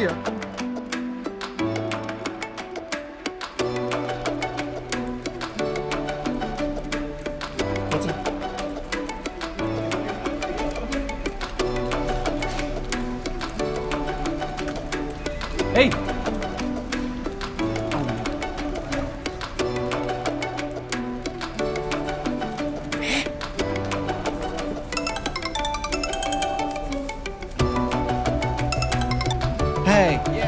dia. Ei! Hey.